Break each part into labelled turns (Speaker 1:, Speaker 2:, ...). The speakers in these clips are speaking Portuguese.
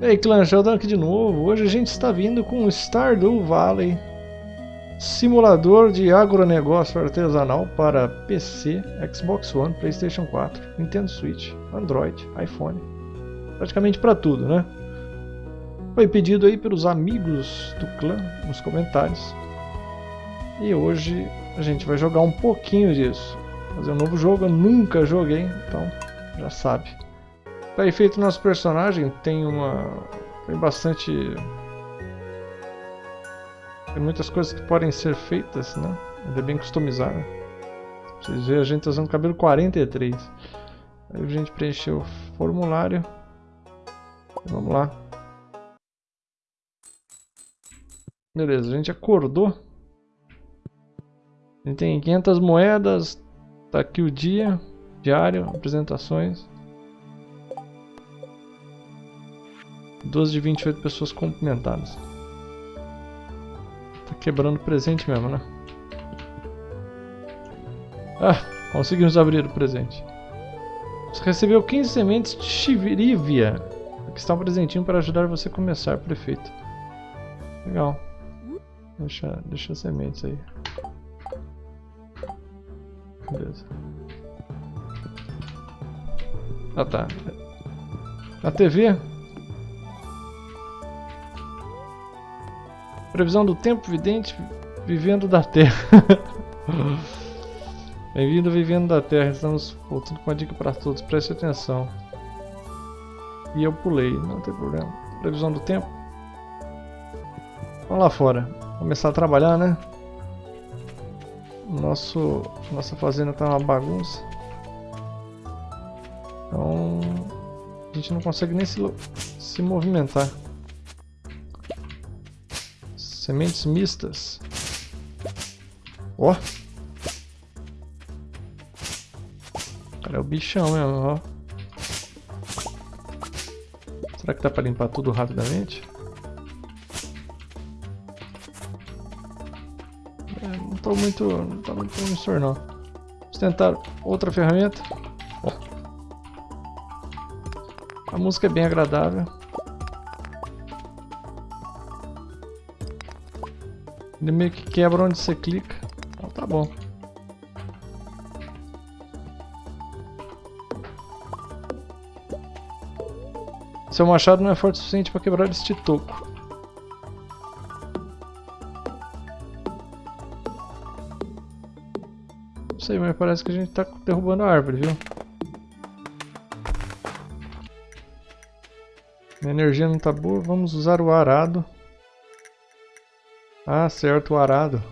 Speaker 1: E aí, clã, Sheldon aqui de novo. Hoje a gente está vindo com o Stardew Valley, simulador de agronegócio artesanal para PC, Xbox One, Playstation 4, Nintendo Switch, Android, iPhone. Praticamente para tudo, né? Foi pedido aí pelos amigos do clã nos comentários. E hoje a gente vai jogar um pouquinho disso. Fazer um novo jogo, eu nunca joguei, então já sabe. Tá aí feito nosso personagem, tem uma... tem bastante... Tem muitas coisas que podem ser feitas, né? Ele é bem customizado. Vocês verem, a gente tá usando cabelo 43. Aí a gente preencheu o formulário. Vamos lá. Beleza, a gente acordou. A gente tem 500 moedas. Tá aqui o dia. Diário, apresentações. 12 de 28 pessoas cumprimentadas. Tá quebrando presente mesmo, né? Ah, conseguimos abrir o presente. Você recebeu 15 sementes de Chivirívia. Aqui está um presentinho para ajudar você a começar, prefeito. Legal. Deixa, deixa sementes aí. Beleza. Ah tá. A TV Previsão do tempo vidente vivendo da Terra. Bem-vindo vivendo da Terra. Estamos voltando com uma dica para todos. Preste atenção. E eu pulei, não tem problema. Previsão do tempo. Vamos lá fora. Começar a trabalhar, né? Nosso, nossa fazenda tá uma bagunça. Então a gente não consegue nem se, se movimentar. Sementes mistas. Ó. Cara, é o bichão mesmo, ó. Será que dá pra limpar tudo rapidamente? É, não tô muito... não tô muito promissor não. Vamos tentar outra ferramenta. A música é bem agradável. Ele meio que quebra onde você clica. Então tá bom. Seu machado não é forte o suficiente para quebrar este toco. Não sei, mas parece que a gente tá derrubando a árvore, viu? Minha energia não tá boa, vamos usar o arado. Ah, certo, o arado.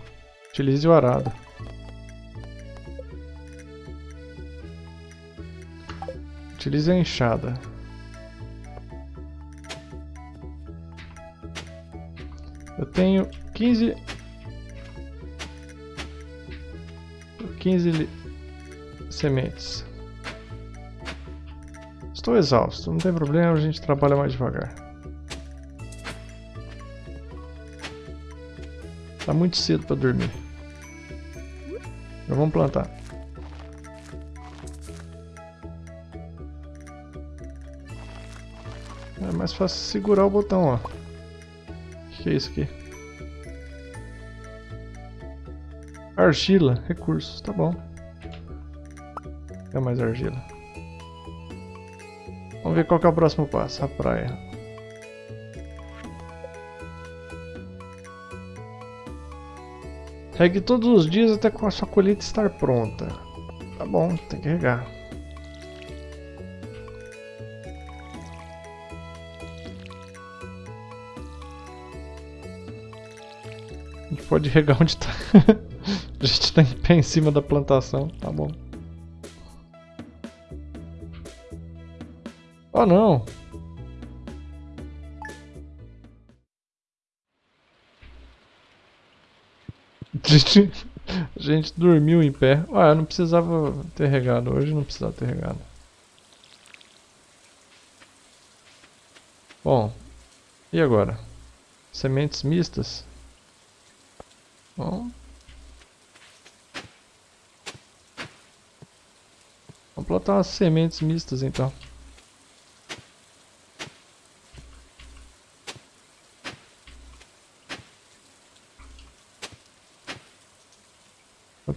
Speaker 1: Utilize o arado. Utilize a enxada. Eu tenho 15... 15 sementes. Estou exausto, não tem problema, a gente trabalha mais devagar. Tá muito cedo para dormir. Já vamos plantar. É mais fácil segurar o botão, ó. O que, que é isso aqui? Argila, recursos, tá bom. É mais argila. Vamos ver qual é o próximo passo, a praia. Regue todos os dias até a sua colheita estar pronta. Tá bom, tem que regar. A gente pode regar onde está. a gente está em pé em cima da plantação, tá bom. Oh não! A gente, dormiu em pé. Ah, não precisava ter regado. Hoje não precisava ter regado. Bom, e agora? Sementes mistas? Bom. Vamos plantar umas sementes mistas então.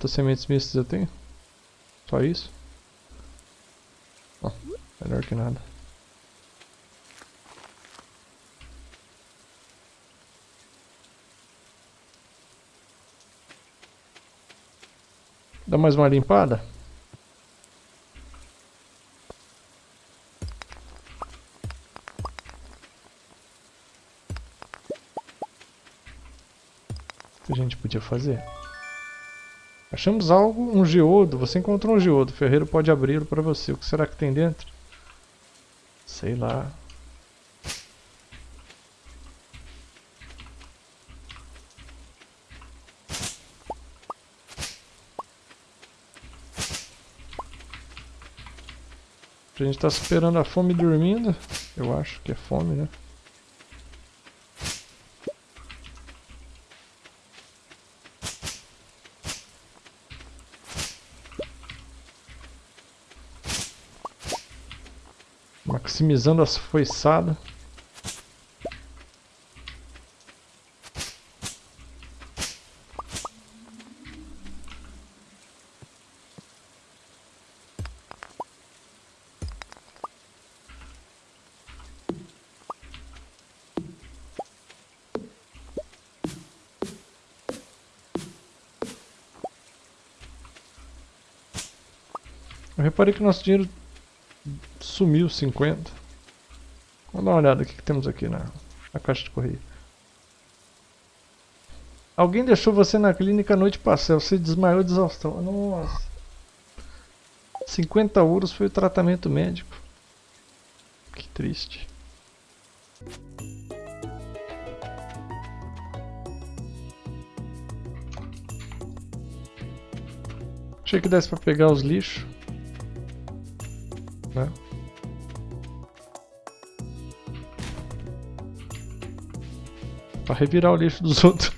Speaker 1: Quantas sementes mistas eu tenho? Só isso? Oh, melhor que nada. Dá mais uma limpada? O que a gente podia fazer? Achamos algo, um geodo. Você encontrou um geodo. O ferreiro pode abri-lo para você. O que será que tem dentro? Sei lá. A gente está superando a fome dormindo. Eu acho que é fome, né? Maximizando as foiçadas. Eu reparei que nosso dinheiro sumiu 50. Vamos dar uma olhada o que, que temos aqui na, na caixa de correio. Alguém deixou você na clínica a noite passada, você desmaiou de exaustão. Nossa. 50 euros foi o tratamento médico. Que triste. Achei que desse pra pegar os lixos né? Pra revirar o lixo dos outros.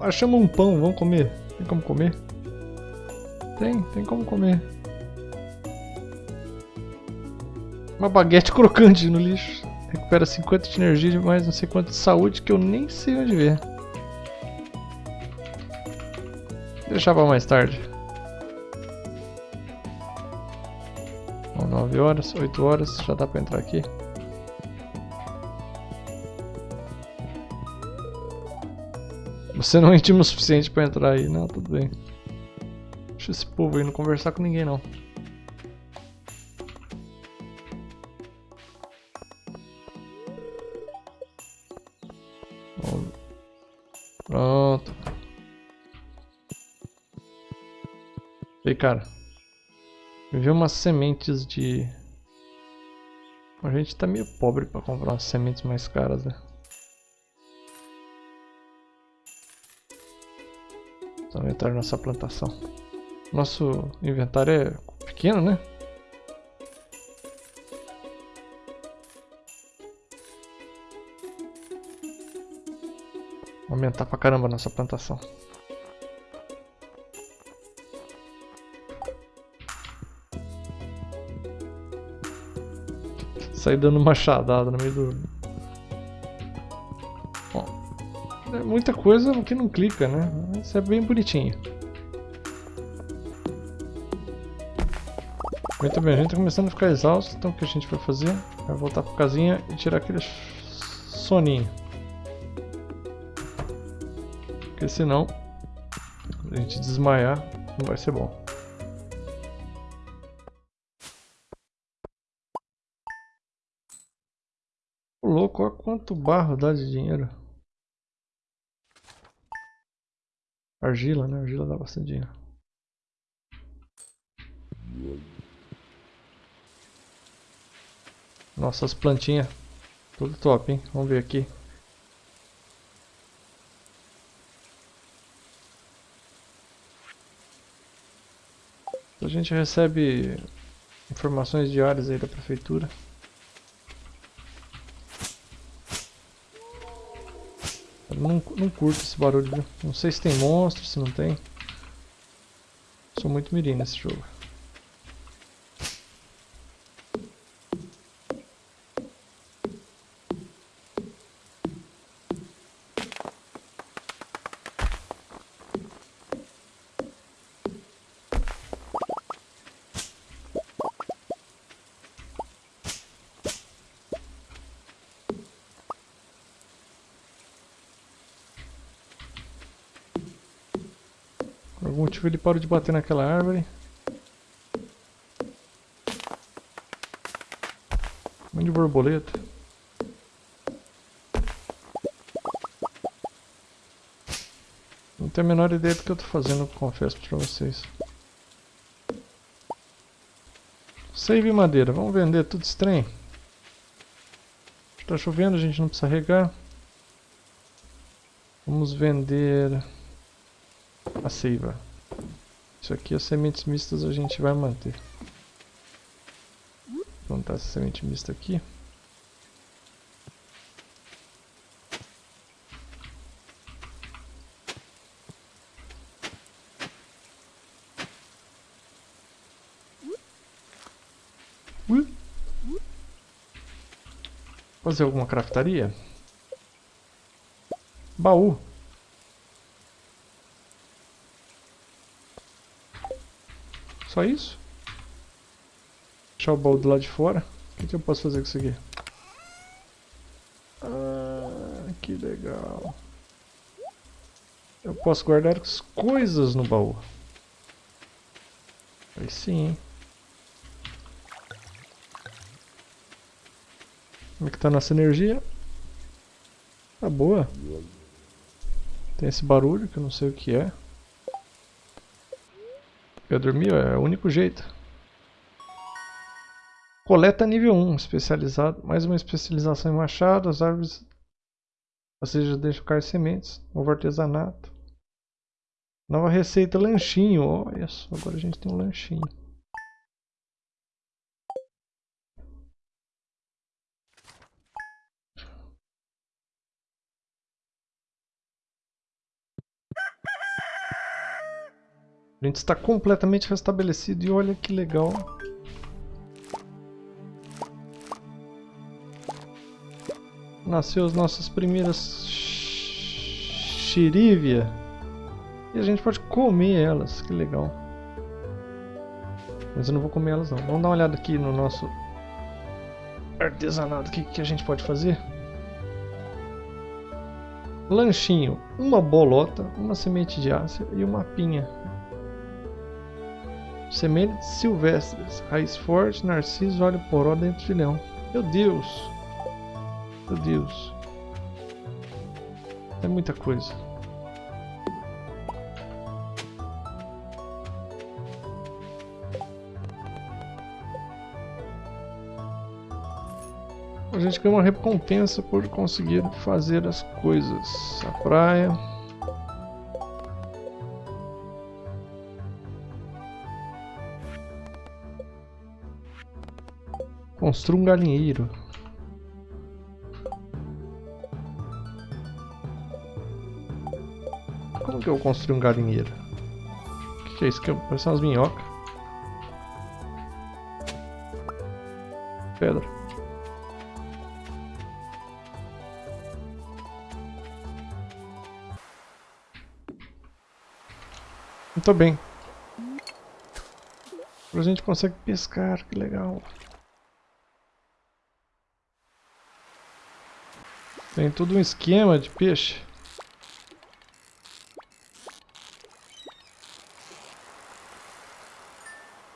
Speaker 1: Achamos um pão, vamos comer. Tem como comer? Tem, tem como comer. Uma baguete crocante no lixo. Recupera 50 de energia e mais não sei quanto de saúde que eu nem sei onde ver. deixar para mais tarde. Bom, 9 horas, 8 horas, já dá para entrar aqui. Você não é íntimo o suficiente para entrar aí, não, tudo bem. Deixa esse povo aí não conversar com ninguém não. Pronto. E cara, eu vi umas sementes de... A gente tá meio pobre pra comprar umas sementes mais caras, né? Vamos na nossa plantação. Nosso inventário é pequeno, né? Aumentar pra caramba a nossa plantação. Sair dando machadada no meio do... Bom, é muita coisa que não clica, né? Isso é bem bonitinho. Muito bem, a gente está começando a ficar exausto, então o que a gente vai fazer? Vai voltar para casinha e tirar aquele soninho. Porque senão, a gente desmaiar, não vai ser bom. Olha quanto barro dá de dinheiro. Argila, né? Argila dá bastante dinheiro. Nossa, as plantinhas. Tudo top, hein? Vamos ver aqui. A gente recebe informações diárias aí da prefeitura. Não, não curto esse barulho, viu? Não sei se tem monstro, se não tem. Sou muito mirim nesse jogo. Algum motivo ele parou de bater naquela árvore. Um monte de borboleta. Não tenho a menor ideia do que eu tô fazendo, confesso pra vocês. Save madeira, vamos vender tudo estranho. Tá chovendo, a gente não precisa regar. Vamos vender a seiva. Isso aqui, as sementes mistas a gente vai manter. Vou plantar essa semente mista aqui. Fazer alguma craftaria? Baú. Só isso? Deixar o baú do lado de fora. O que, que eu posso fazer com isso aqui? Ah, que legal. Eu posso guardar as coisas no baú. Aí sim, hein? Como é que tá nossa energia? Tá boa. Tem esse barulho que eu não sei o que é. Eu dormi, é o único jeito. Coleta nível 1, especializado. Mais uma especialização em machado, as árvores. Ou seja, deixa cair sementes. Novo artesanato. Nova receita, lanchinho. Olha só, agora a gente tem um lanchinho. A gente está completamente restabelecido e olha que legal. Nasceu as nossas primeiras xirívia. E a gente pode comer elas, que legal. Mas eu não vou comer elas não. Vamos dar uma olhada aqui no nosso artesanato. O que, que a gente pode fazer? Lanchinho, uma bolota, uma semente de ácido e uma pinha. Sementes silvestres, raiz forte, narciso, óleo poró, dentro de leão. Meu Deus! Meu Deus! É muita coisa. A gente ganha uma recompensa por conseguir fazer as coisas. A praia. Construa um galinheiro. Como que eu construo um galinheiro? O que, que é isso? Que parece umas minhocas. Pedra. Muito bem. Agora a gente consegue pescar, que legal. Tem todo um esquema de peixe.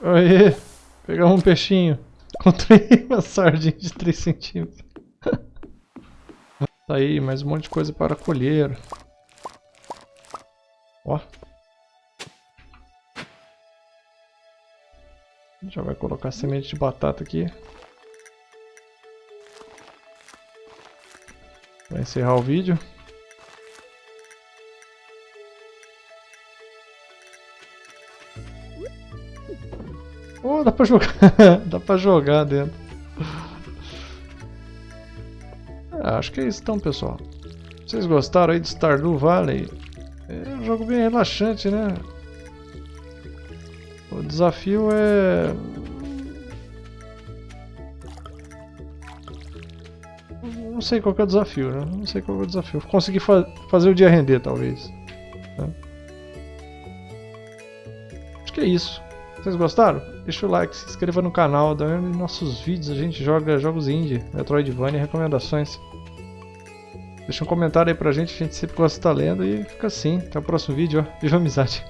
Speaker 1: Aê! Pegamos um peixinho. Encontrei uma sardinha de 3 centímetros. tá aí, mais um monte de coisa para colher. Ó. Já vai colocar semente de batata aqui. Vai encerrar o vídeo. Oh, dá pra jogar. dá pra jogar dentro. É, acho que é isso então, pessoal. Vocês gostaram aí de Stardew Valley? É um jogo bem relaxante, né? O desafio é não sei qual é o desafio, né? Não sei qual é o desafio. Conseguir fa fazer o dia render, talvez. Né? Acho que é isso. Vocês gostaram? Deixa o like, se inscreva no canal, dá nossos vídeos, a gente joga jogos indie, Metroidvania, recomendações. Deixa um comentário aí pra gente, a gente sempre gosta de estar lendo e fica assim. Até o próximo vídeo, ó. Viva amizade!